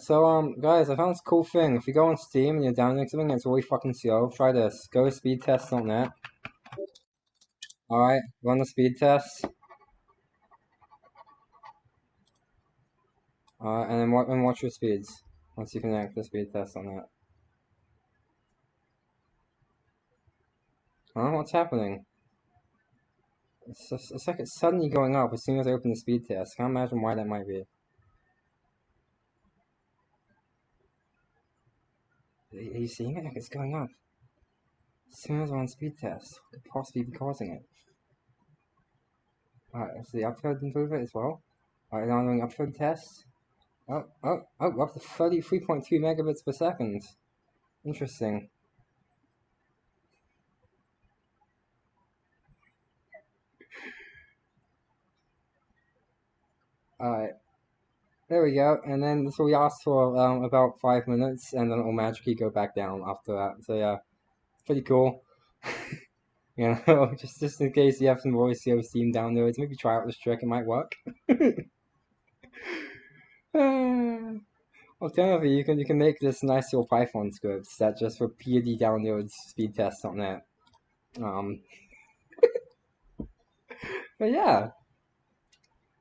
so um, guys, I found this cool thing. If you go on Steam and you're downloading something it's really fucking slow, try this. Go to speedtest.net. Alright, run the speed test. Alright, and then wa and watch your speeds. Once you connect the speed test on that. I don't know what's happening. It's, just, it's like it's suddenly going up as soon as I open the speed test. I Can't imagine why that might be. Are you seeing it? It's going up. I'm on speed test, what could possibly be causing it? Alright, is the upload improve it as well? Alright, now I'm doing upload tests. Oh, oh, oh, up to 33.2 megabits per second. Interesting. Alright. There we go. And then, so we asked for um, about five minutes, and then it'll magically go back down after that. So yeah, pretty cool. you know, just, just in case you have some voice over Steam downloads, maybe try out this trick, it might work. Alternatively, you can you can make this nice little Python script that just repeatedly downloads speed tests on that. Um, but yeah,